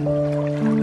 Música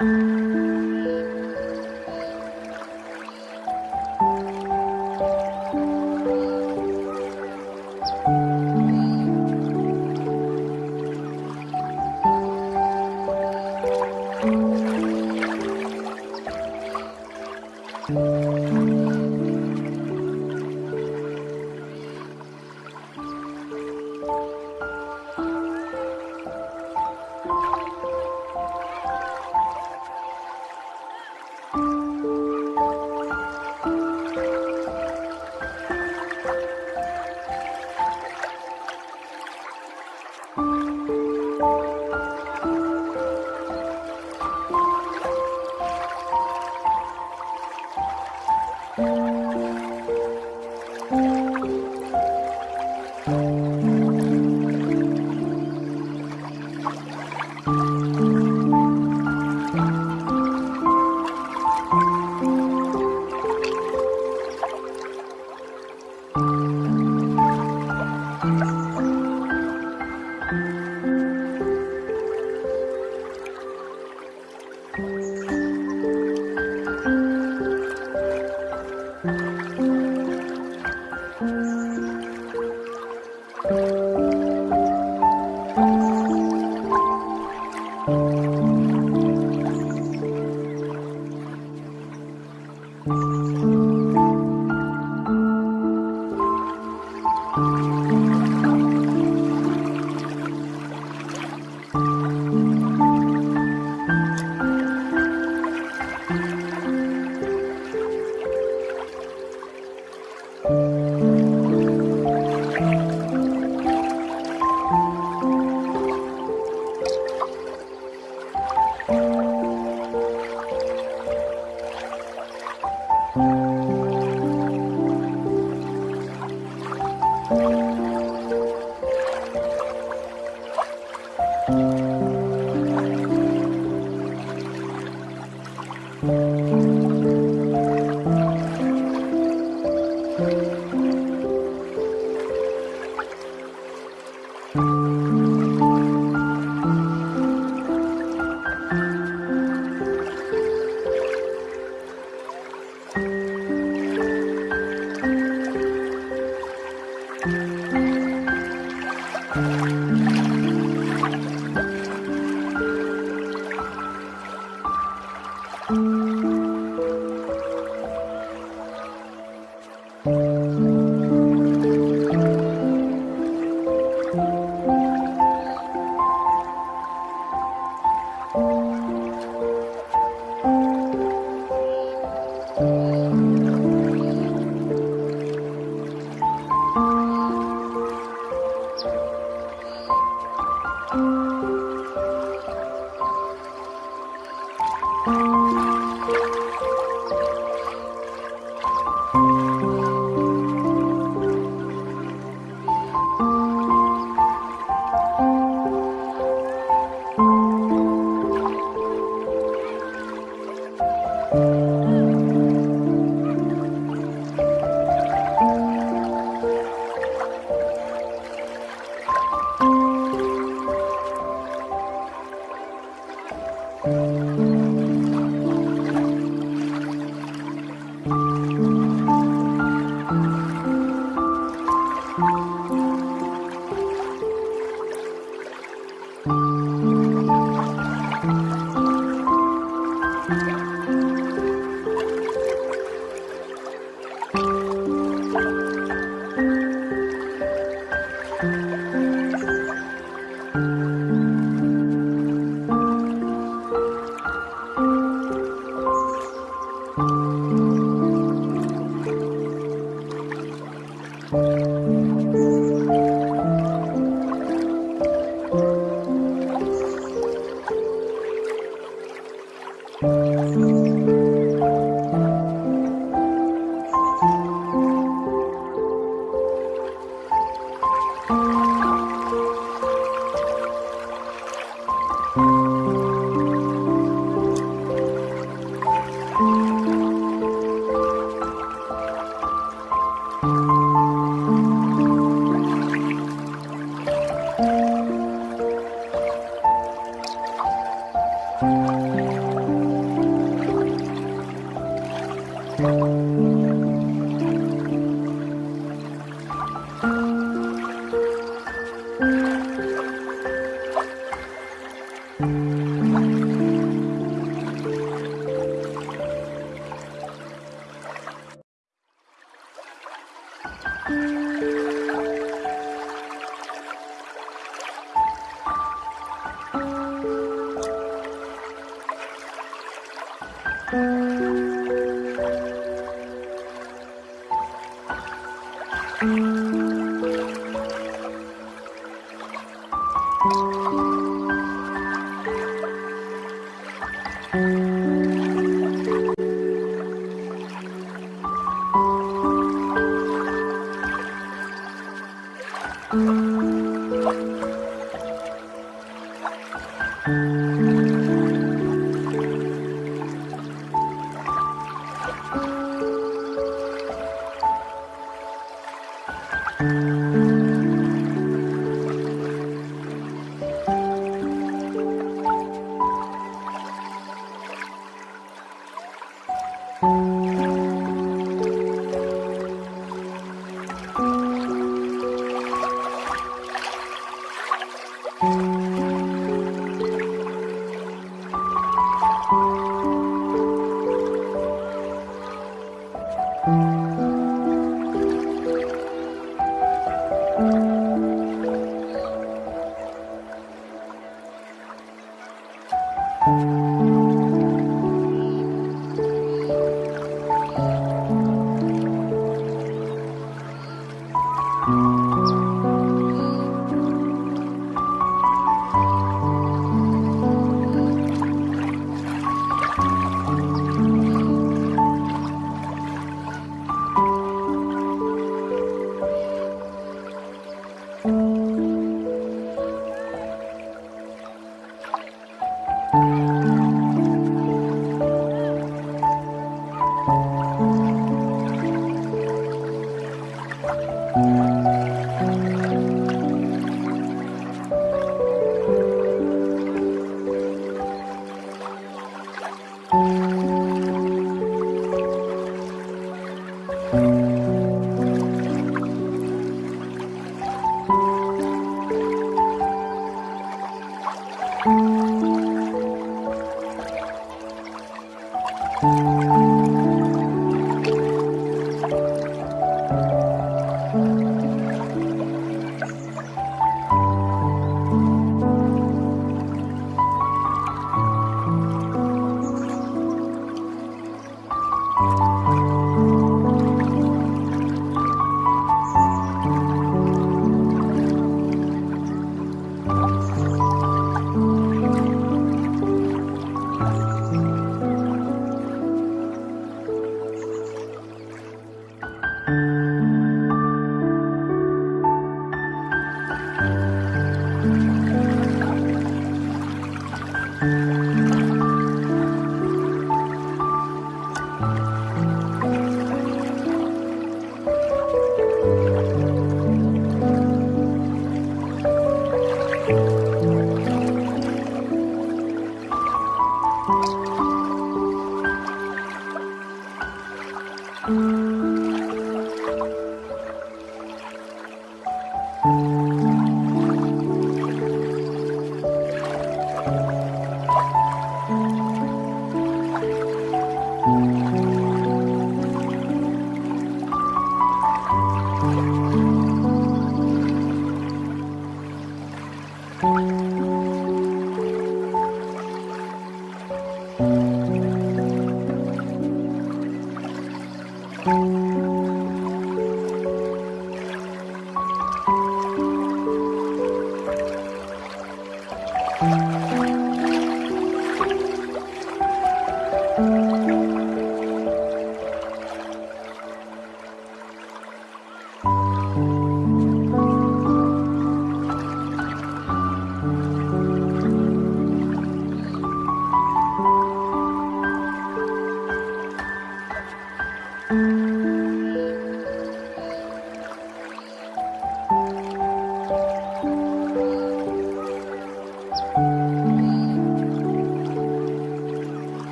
Mm-hmm.